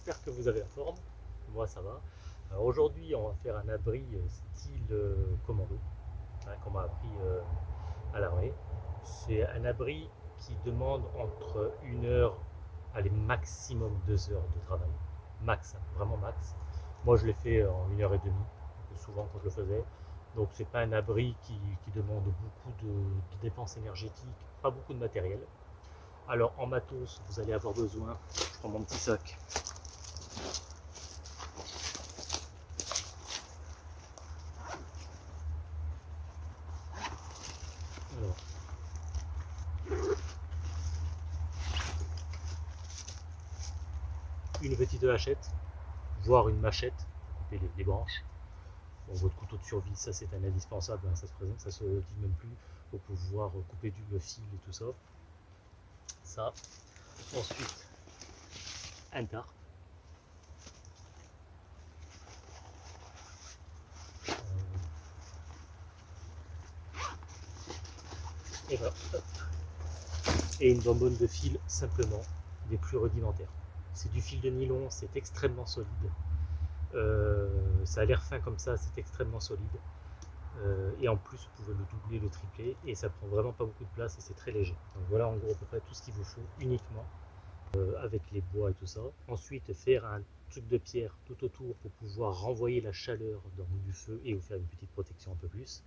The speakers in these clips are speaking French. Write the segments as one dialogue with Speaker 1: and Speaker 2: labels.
Speaker 1: J'espère que vous avez la forme, moi ça va. Alors aujourd'hui on va faire un abri euh, style euh, commando, hein, qu'on m'a appris euh, à l'armée. C'est un abri qui demande entre une heure, allez maximum deux heures de travail, max, hein, vraiment max. Moi je l'ai fait en une heure et demie, souvent quand je le faisais. Donc c'est pas un abri qui, demande beaucoup de, de dépenses énergétiques, pas beaucoup de matériel. Alors en matos, vous allez avoir besoin, je prends mon petit sac. Hachette, voire une machette, couper les, branches. votre couteau de survie, ça c'est un indispensable, hein, ça se présente, ça se dit même plus, pour pouvoir couper du fil et tout ça ça. Ensuite, un tarp. Euh, et. Et une bonbonne de fil simplement des plus rudimentaires. C'est du fil de nylon, c'est extrêmement solide. Euh, ça a l'air fin comme ça, c'est extrêmement solide. Euh, et en plus, vous pouvez le doubler, le tripler, et ça prend vraiment pas beaucoup de place et c'est très léger. Donc voilà en gros à peu près tout ce qu'il vous faut uniquement euh, avec les bois et tout ça. Ensuite, faire un truc de pierre tout autour pour pouvoir renvoyer la chaleur dans du feu et vous faire une petite protection un peu plus.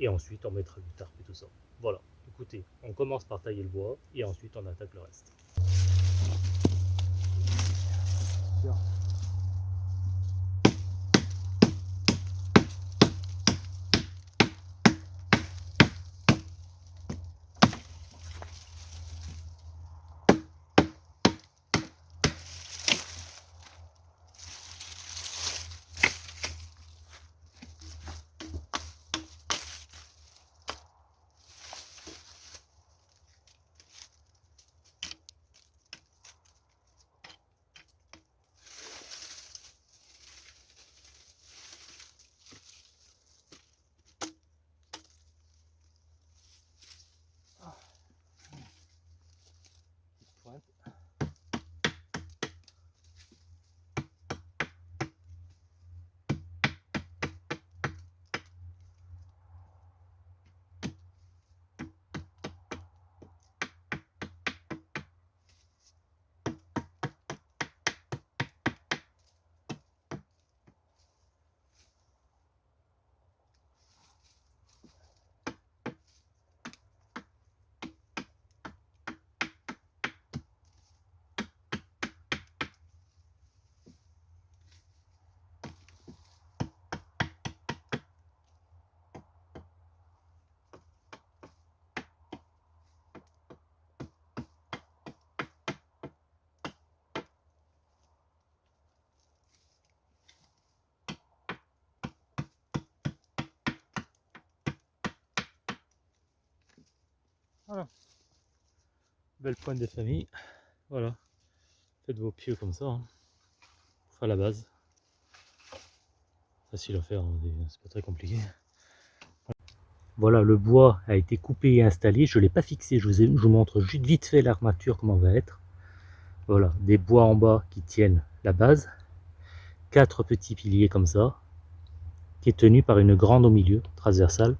Speaker 1: Et ensuite, on mettra du tarp et tout ça. Voilà, écoutez, on commence par tailler le bois et ensuite on attaque le reste. yourself. Voilà. Belle pointe des familles. Voilà. Faites vos pieux comme ça. Hein. la base. Facile à faire, hein, c'est pas très compliqué. Voilà, le bois a été coupé et installé. Je ne l'ai pas fixé, je vous, vous, montre juste vite fait l'armature, comment va être. Voilà, des bois en bas qui tiennent la base. Quatre petits piliers comme ça, qui est tenu par une grande au milieu, transversale.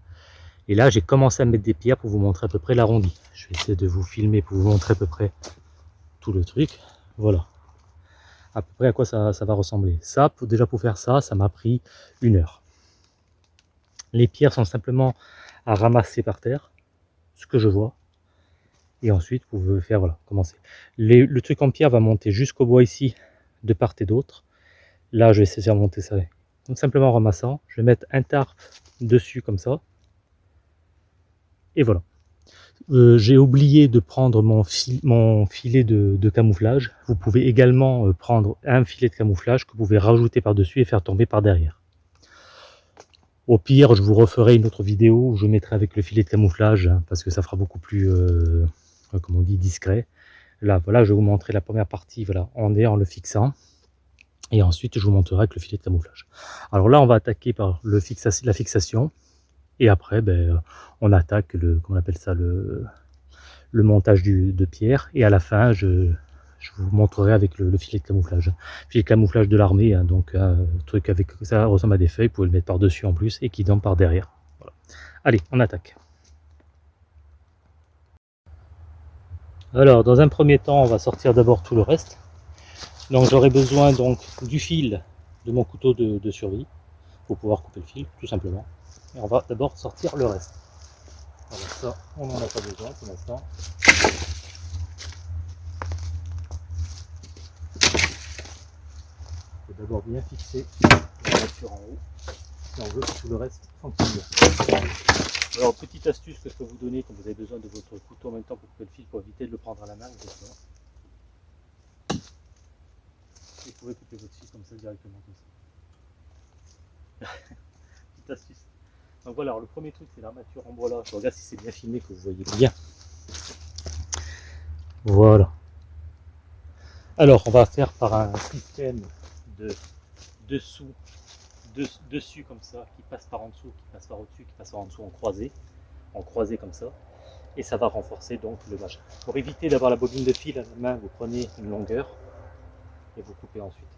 Speaker 1: Et là, j'ai commencé à mettre des pierres pour vous montrer à peu près l'arrondi. Je vais essayer de vous filmer pour vous montrer à peu près tout le truc. Voilà. À peu près à quoi ça, va ressembler. Ça, déjà pour faire ça, ça m'a pris une heure. Les pierres sont simplement à ramasser par terre, ce que je vois. Et ensuite, vous pouvez faire, voilà, commencer. le truc en pierre va monter jusqu'au bois ici, de part et d'autre. Là, je vais essayer de monter ça. Donc simplement en ramassant, je vais mettre un tarp dessus comme ça et voilà. Euh, j'ai oublié de prendre mon, filet de, camouflage. Vous pouvez également euh, prendre un filet de camouflage que vous pouvez rajouter par-dessus et faire tomber par derrière. Au pire, je vous referai une autre vidéo où je mettrai avec le filet de camouflage hein, parce que ça fera beaucoup plus, euh, on dit, discret. Là, voilà, je vais vous montrer la première partie voilà, en, en le fixant. Et ensuite, je vous montrerai avec le filet de camouflage. Alors là, on va attaquer par la fixation. Et après, ben, on attaque le, comment on appelle ça, le, montage de pierre. Et à la fin, je, vous montrerai avec le, filet de camouflage. Filet de camouflage de l'armée, hein, donc un truc avec ça ressemble à des feuilles, vous pouvez le mettre par-dessus en plus et qui donne par derrière. Allez, on attaque. Alors, dans un premier temps, on va sortir d'abord tout le reste. Donc, j'aurai besoin donc du fil de mon couteau de, survie pour pouvoir couper le fil, tout simplement. Et on va d'abord sortir le reste. Voilà, ça, on n'en a pas besoin pour l'instant. d'abord bien fixer la voiture en haut et on veut que tout le reste fonctionne Alors petite astuce que je peux vous donner quand vous avez besoin de votre couteau en même temps pour couper le fil pour éviter de le prendre à la main, vous pouvez couper votre fil comme ça directement comme ça. petite astuce. Donc voilà, alors le premier truc c'est l'armature en bois là. Je regarde si c'est bien filmé que vous voyez bien. Voilà. Alors on va faire par un système de dessous, dessus comme ça, qui passe par en dessous, qui passe par au-dessus, qui passe par en dessous en croisé, en croisé comme ça, et ça va renforcer donc le machin. Pour éviter d'avoir la bobine de fil à la main, vous prenez une longueur et vous coupez ensuite.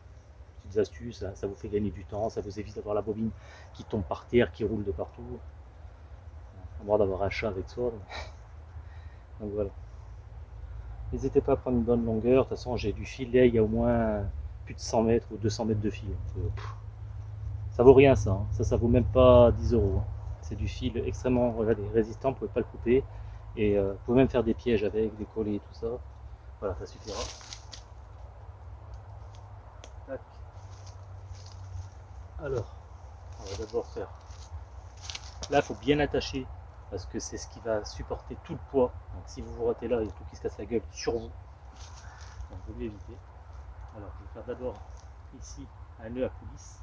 Speaker 1: Astuces, ça vous fait gagner du temps, ça vous évite d'avoir la bobine qui tombe par terre, qui roule de partout. À moins d'avoir un chat avec soi. Donc voilà. N'hésitez pas à prendre une bonne longueur. De toute façon, j'ai du filet, il y a au moins de 100 mètres ou 200 mètres de fil. ça vaut rien ça, hein. ça ça vaut même pas 10 euros. Hein. C'est du fil extrêmement résistant, vous pouvez pas le couper. Et euh, vous pouvez même faire des pièges avec, des collets et tout ça. Voilà, ça suffira. Alors, on va d'abord faire. Là, il faut bien attacher parce que c'est ce qui va supporter tout le poids. Donc si vous vous ratez là, il y a tout qui se casse la gueule sur vous. Donc vous éviter. Alors, je vais faire d'abord ici un nœud à coulisse.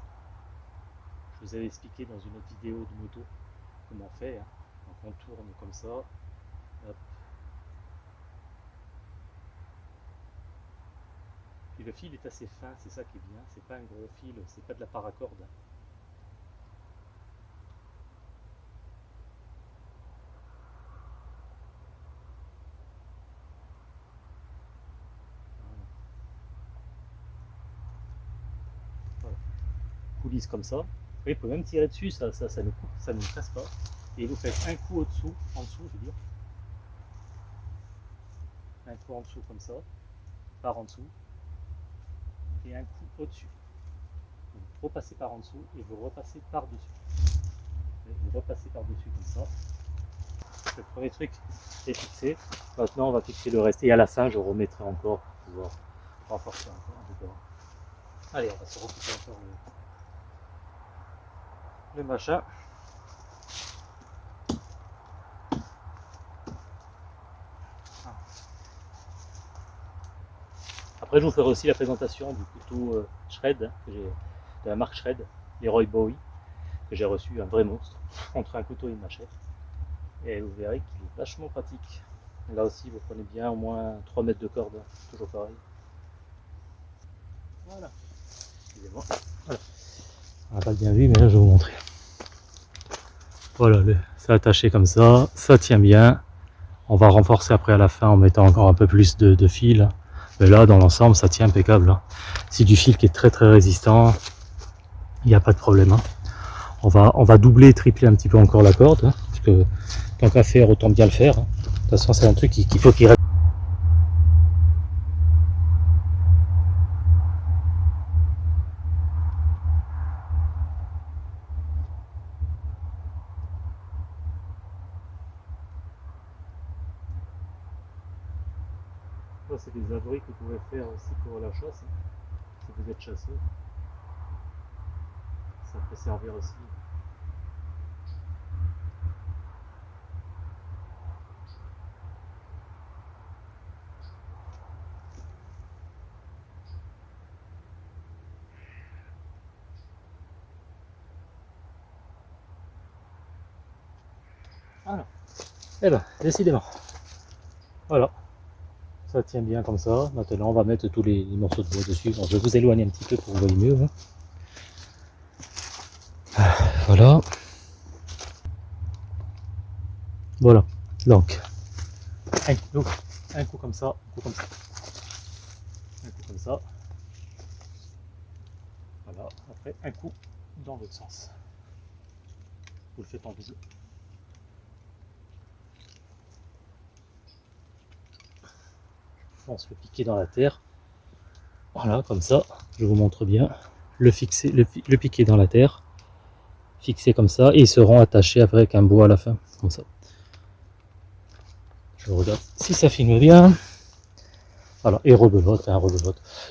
Speaker 1: Je vous avais expliqué dans une autre vidéo de moto comment on fait. Donc on tourne comme ça. Puis le fil est assez fin, c'est ça qui est bien. C'est pas un gros fil, c'est pas de la paracorde. Hein. comme ça. Vous pouvez même tirer dessus, ça, ça, ça ne coupe, ça ne casse pas. Et vous faites un coup au-dessous, en dessous, je veux dire. Un coup en dessous comme ça, par en dessous, un coup au-dessus. Vous repassez par en dessous et vous repassez par-dessus. Vous repassez par-dessus comme ça. Le premier truc est fixé. Maintenant, on va fixer le reste. Et à la fin, je remettrai encore pour pouvoir renforcer encore. Allez, on va se recouper encore le machin. Après, je vous ferai aussi la présentation du couteau euh, Shred, hein, de la marque Shred, Leroy Bowie, que j'ai reçu, un vrai monstre, entre un couteau et une machette. Et vous verrez qu'il est vachement pratique. Là aussi, vous prenez bien au moins 3 mètres de corde, hein, toujours pareil. Voilà. Excusez-moi. Voilà. On n'a pas bien vu, mais là je vais vous montrer. Voilà, c'est attaché comme ça, ça tient bien. On va renforcer après à la fin en mettant encore un peu plus de, fil. Mais là, dans l'ensemble, ça tient impeccable. Hein. C'est du fil qui est très très résistant. Il n'y a pas de problème. Hein. On, va, on va doubler, tripler un petit peu encore la corde. Hein, parce que tant qu'à faire, autant bien le faire. De toute façon, c'est un truc qu'il faut qu'il reste. c'est des faire aussi pour la chasse, si vous êtes chasseur. Ça peut servir aussi. Alors, eh ben, décidément. Voilà ça tient bien comme ça. Maintenant, on va mettre tous les, morceaux de bois dessus. je vais vous éloigner un petit peu pour que vous voyez mieux. Hein. Ah, voilà. Voilà. Donc, un coup, un coup comme ça, un coup comme ça. comme ça. Voilà, après un coup dans l'autre sens. Vous le faites en le piquer dans la terre. Voilà, comme ça, je vous montre bien. Le, fixer, le, piquer dans la terre, fixé comme ça, et ils seront attachés avec un bois à la fin, comme ça. Je regarde si ça filme bien. Voilà, et rebelote, hein.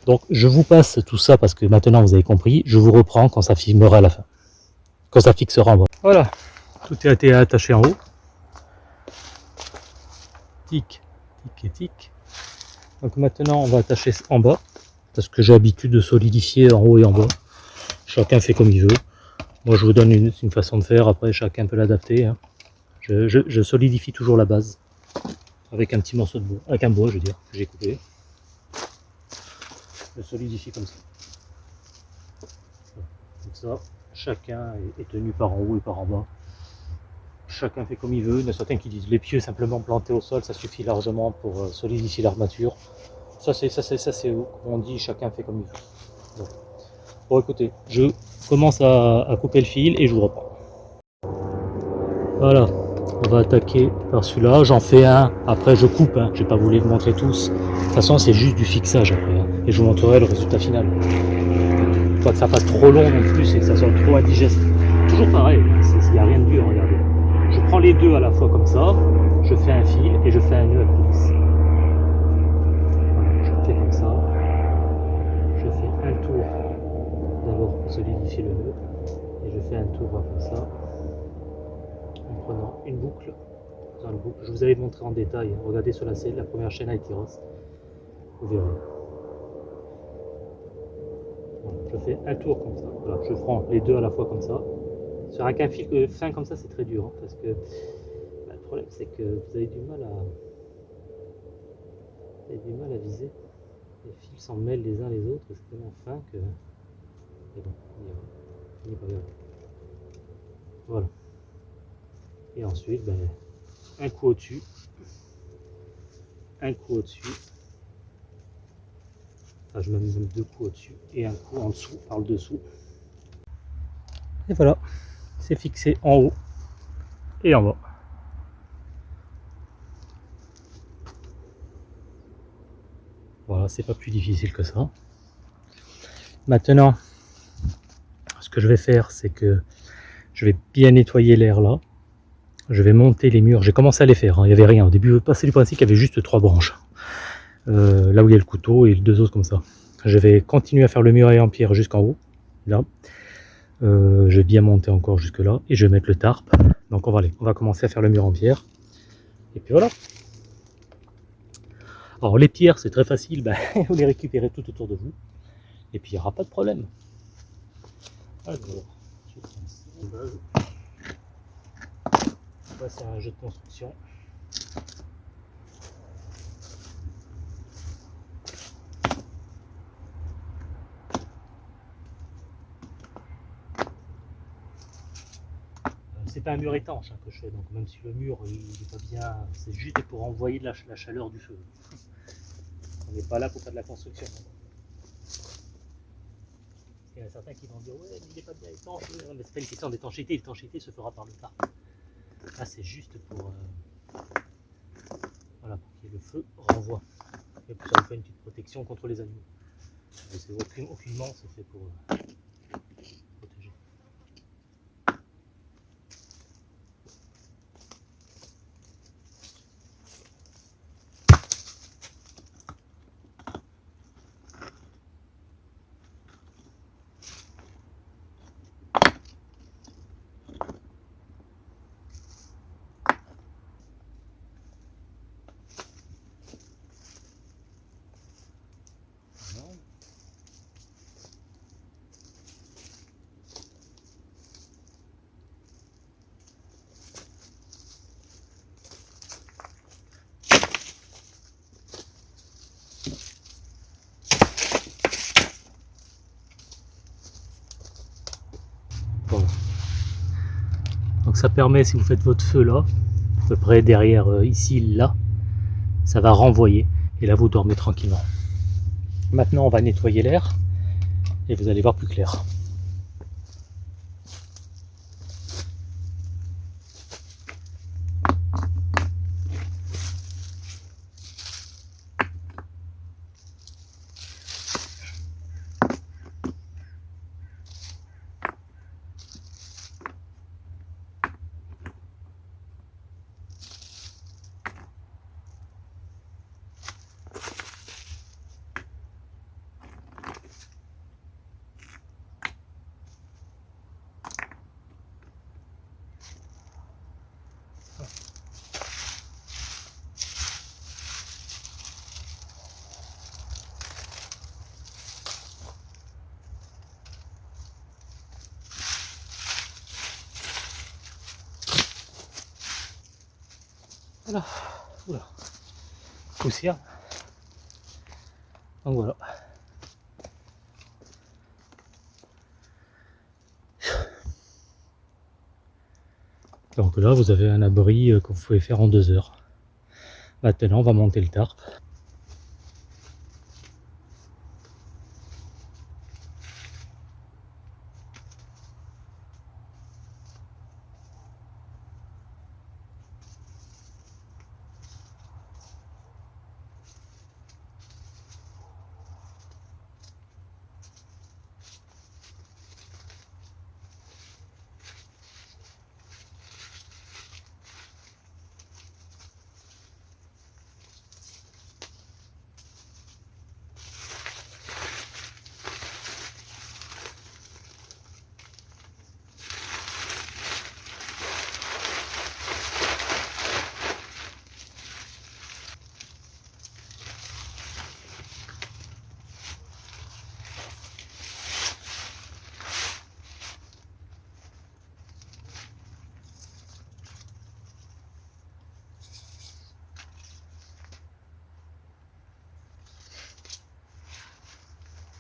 Speaker 1: Donc je vous passe tout ça parce que maintenant vous avez compris, je vous reprends quand ça filmera à la fin. Quand ça fixera en bas. Voilà, tout été attaché en haut. Tic, tic et tic. Donc maintenant, on va attacher en bas, parce que j'ai l'habitude de solidifier en haut et en bas. Chacun fait comme il veut. Moi, je vous donne une, façon de faire, après chacun peut l'adapter. Hein. Je, solidifie toujours la base, avec un petit morceau de bois, avec un bois, je veux dire, que j'ai coupé. Je solidifie comme ça. Comme ça, chacun est tenu par en haut et par en bas chacun fait comme il veut. Il y a certains qui disent les pieux simplement plantés au sol, ça suffit largement pour euh, solidifier l'armature. Ça c'est ça c'est ça c'est on dit chacun fait comme il veut. Bon. écoutez, je commence à, couper le fil et je vous reprends. Voilà, on va attaquer par celui-là. J'en fais un, après je coupe, hein. je vais pas vous montrer tous. De toute façon c'est juste du fixage après. Hein. Et je vous montrerai le résultat final. Pas que ça fasse trop long non plus et que ça soit trop indigeste. Toujours pareil, il n'y a rien de dur, regardez je prends les deux à la fois comme ça, je fais un fil et je fais un nœud à coulisses. je fais comme ça, je fais un tour d'abord pour solidifier le nœud, et je fais un tour comme ça, en prenant une boucle dans le. Je vous avais montré en détail, regardez sur la la première chaîne a été rose, vous verrez. je fais un tour comme ça, voilà, je prends les deux à la fois comme ça, sur un fil fin comme ça, c'est très dur, hein, parce que bah, le problème c'est que vous avez du mal à du mal à viser. Les fils s'en mêlent les uns les autres, c'est tellement fin que. Bon, il pas bien. Voilà. Et ensuite, ben, un coup au-dessus, un coup au-dessus. Enfin, je mets même deux coups au-dessus et un coup en dessous, par le dessous. Et voilà c'est fixé en haut et en bas. Voilà, c'est pas plus difficile que ça. Maintenant, ce que je vais faire, c'est que je vais bien nettoyer l'air là. Je vais monter les murs. J'ai commencé à les faire, hein. il n'y avait rien. Au début, passer du principe qu'il y avait juste trois branches. Euh, là où il y a le couteau et deux autres comme ça. Je vais continuer à faire le mur en pierre jusqu'en haut. Là. Euh, je vais bien monter encore jusque là et je vais mettre le tarp. Donc on va aller, on va commencer à faire le mur en pierre. Et puis voilà. Alors les pierres c'est très facile, ben, vous les récupérez tout autour de vous. Et puis il n'y aura pas de problème. Alors, je va faire un jeu de construction. c'est un mur étanche hein, que je fais, donc même si le mur il est pas bien, c'est juste pour envoyer de la, chaleur du feu. On n'est pas là pour faire de la construction. Il y en a certains qui vont dire ouais mais il n'est pas bien étanche, mais c'est pas une question d'étanchéité, l'étanchéité se fera par le tas. Là c'est juste pour euh, voilà pour que le feu renvoie. Et pour ça on fait une petite protection contre les animaux. C'est aucunement c'est fait pour. Euh, ça permet, si vous faites votre feu là, à peu près derrière euh, ici, là, ça va renvoyer. Et là, vous dormez tranquillement. Maintenant, on va nettoyer l'air et vous allez voir plus clair. Voilà. Oula. Donc voilà. Donc là, vous avez un abri euh, que vous pouvez faire en deux heures. Maintenant, on va monter le tarp.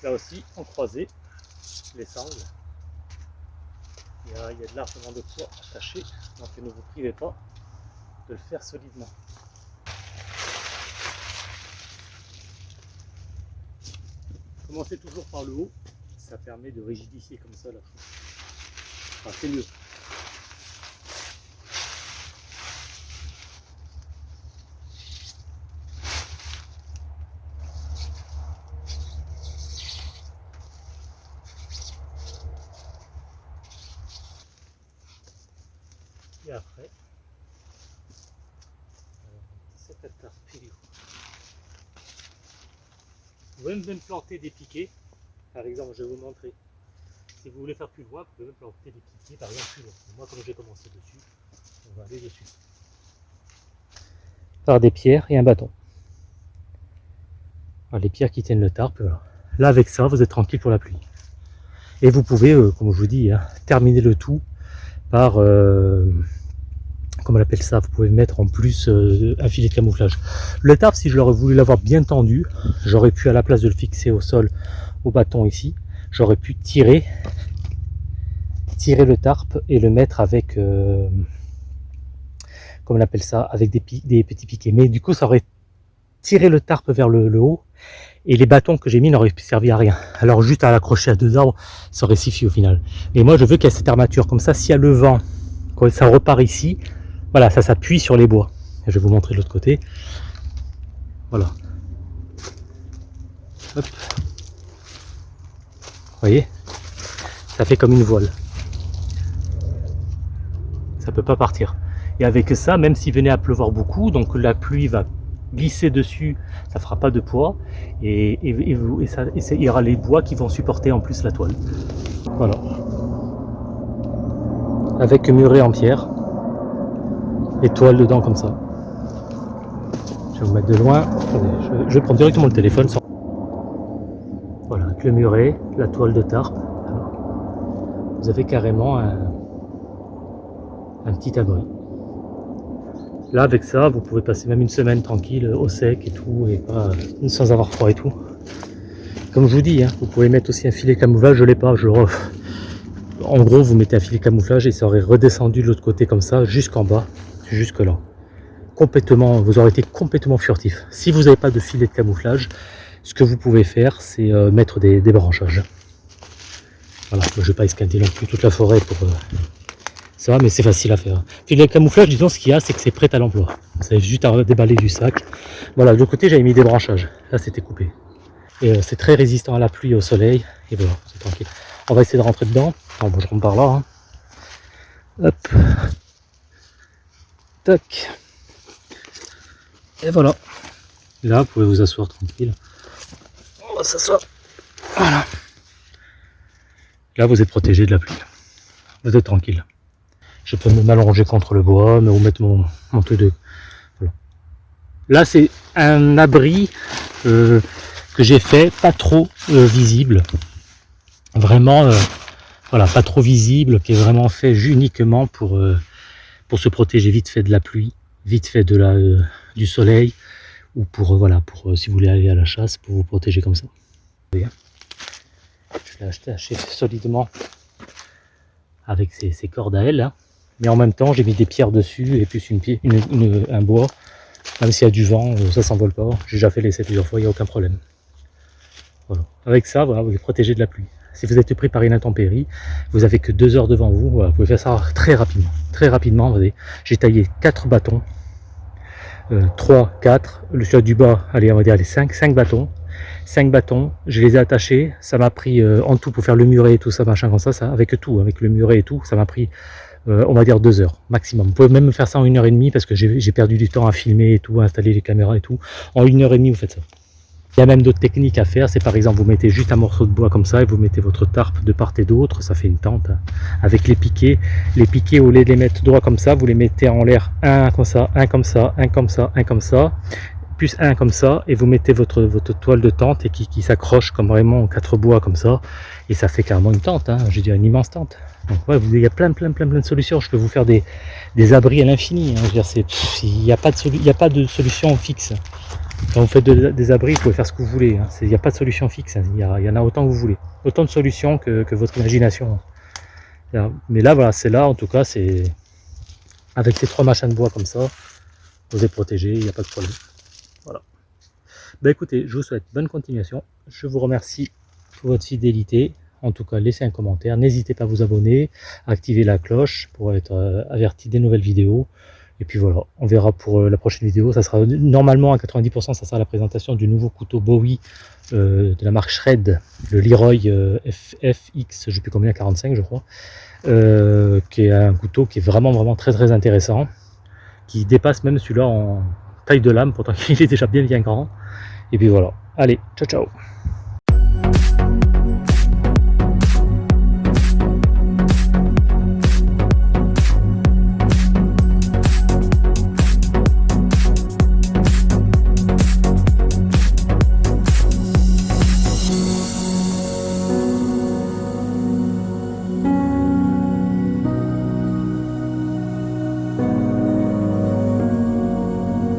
Speaker 1: Là aussi, en croisé, les sangles. Il y, a, il y a de largement de poids attaché, donc ne vous privez pas de le faire solidement. Commencez toujours par le haut, ça permet de rigidifier comme ça la chose. C'est mieux. Et après, cette attaque Vous pouvez même planter des piquets. Par exemple, je vais vous montrer. Si vous voulez faire plus loin, vous pouvez même planter des piquets, par exemple. Moi, comme j'ai commencé dessus, on va aller dessus. Par des pierres et un bâton. Alors, les pierres qui tiennent le tarp. Là, avec ça, vous êtes tranquille pour la pluie. Et vous pouvez, euh, comme je vous dis, hein, terminer le tout par euh, comment on appelle ça, vous pouvez mettre en plus euh, un filet de camouflage. Le tarp, si je l'aurais voulu l'avoir bien tendu, j'aurais pu à la place de le fixer au sol, au bâton ici, j'aurais pu tirer, tirer le tarp et le mettre avec, euh, comment on appelle ça, avec des, petits piquets. Mais du coup, ça aurait tiré le tarp vers le, haut et les bâtons que j'ai mis n'auraient servi à rien. Alors juste à l'accrocher à deux arbres, ça aurait suffi au final. Et moi, je veux qu'il y ait cette armature comme ça. S'il y a le vent, quand ça repart ici, voilà, ça s'appuie sur les bois. je vais vous montrer de l'autre côté. Voilà. Hop. Vous voyez? Ça fait comme une voile. Ça peut pas partir. Et avec ça, même s'il venait à pleuvoir beaucoup, donc la pluie va glisser dessus, ça fera pas de poids, et, et, ça, il y aura les bois qui vont supporter en plus la toile. Voilà. Avec muré en pierre étoile dedans comme ça. Je vais vous mettre de loin. je, vais prendre directement le téléphone. Voilà, avec le muret, la toile de tarp. vous avez carrément un, petit abri. Là, avec ça, vous pouvez passer même une semaine tranquille, au sec et tout, et pas sans avoir froid et tout. Comme je vous dis, hein, vous pouvez mettre aussi un filet camouflage, je l'ai pas, je le En gros, vous mettez un filet camouflage et ça aurait redescendu de l'autre côté comme ça, jusqu'en bas jusque là. Complètement, vous aurez été complètement furtif. Si vous n'avez pas de filet de camouflage, ce que vous pouvez faire, c'est euh, mettre des, branchages. Voilà, je ne vais pas escaler non plus toute la forêt pour euh, ça, mais c'est facile à faire. Puis le camouflage, disons, ce qu'il y a, c'est que c'est prêt à l'emploi. C'est juste à déballer du sac. Voilà, de côté, j'avais mis des branchages. Là, c'était coupé. Et euh, c'est très résistant à la pluie au soleil. Et voilà, c'est tranquille. On va essayer de rentrer dedans. bon, je rentre par là. Hein. Hop. Tac. Et voilà. là, vous pouvez vous asseoir tranquille. On va s'asseoir. Voilà. Là, vous êtes protégé de la pluie. Vous êtes tranquille. Je peux me m'allonger contre le bois, me remettre mon, mon truc de... Voilà. Là, c'est un abri euh, que j'ai fait, pas trop euh, visible. Vraiment, euh, voilà, pas trop visible, qui est vraiment fait uniquement pour, pour se protéger vite fait de la pluie, vite fait de la, du soleil, ou pour, voilà, pour si vous voulez aller à la chasse, pour vous protéger comme ça. Je l'ai acheté solidement avec ses, cordes à elle. Hein. Mais en même temps, j'ai mis des pierres dessus et plus une, une, un bois. Même s'il y a du vent, euh, ça s'envole pas. J'ai déjà fait l'essai plusieurs fois, il n'y a aucun problème. Voilà. Avec ça, voilà, vous êtes protégé de la pluie. Si vous êtes pris par une intempérie, vous avez que deux heures devant vous. vous pouvez faire ça très rapidement. Très rapidement, j'ai taillé quatre bâtons. Euh, 3, 4, le choix du bas, allez, on va dire les 5, 5 bâtons. 5 bâtons, je les ai attachés, ça m'a pris euh, en tout pour faire le muret et tout ça, machin comme ça, avec tout, avec le muret et tout, ça m'a pris euh, on va dire deux heures maximum. Vous pouvez même faire ça en une heure et demie parce que j'ai perdu du temps à filmer et tout, à installer les caméras et tout. En une heure et demie, vous faites ça. Il y a même d'autres techniques à faire, c'est par exemple vous mettez juste un morceau de bois comme ça et vous mettez votre tarpe de part et d'autre, ça fait une tente hein. avec les piquets. Les piquets au lieu de les mettre droit comme ça, vous les mettez en l'air un comme ça, un comme ça, un comme ça, un comme ça plus un comme ça et vous mettez votre, votre toile de tente et qui, s'accroche comme vraiment en quatre bois comme ça et ça fait carrément une tente, hein, je dire une immense tente. Donc ouais, il y a plein plein plein plein de solutions, je peux vous faire des, abris à l'infini, hein. il n'y a pas de solution fixe. Quand vous faites des abris, vous pouvez faire ce que vous voulez, hein. il n'y a pas de solution fixe, hein. il, y, en a autant que vous voulez, autant de solutions que, votre imagination. Mais là voilà, c'est là en tout cas, c'est avec ces trois machins de bois comme ça, vous êtes protégé, il n'y a pas de problème. Voilà. Ben écoutez, je vous souhaite bonne continuation. Je vous remercie pour votre fidélité. En tout cas, laissez un commentaire. N'hésitez pas à vous abonner, à activer la cloche pour être euh, averti des nouvelles vidéos. Et puis voilà, on verra pour euh, la prochaine vidéo. Ça sera normalement à 90%, ça sera la présentation du nouveau couteau Bowie euh, de la marque Shred, le Leroy FX, je ne sais plus combien, 45 je crois, qui est un couteau qui est vraiment vraiment très très intéressant, qui dépasse même celui-là en taille de lame, pourtant il est déjà bien bien grand. Et puis voilà, allez, ciao ciao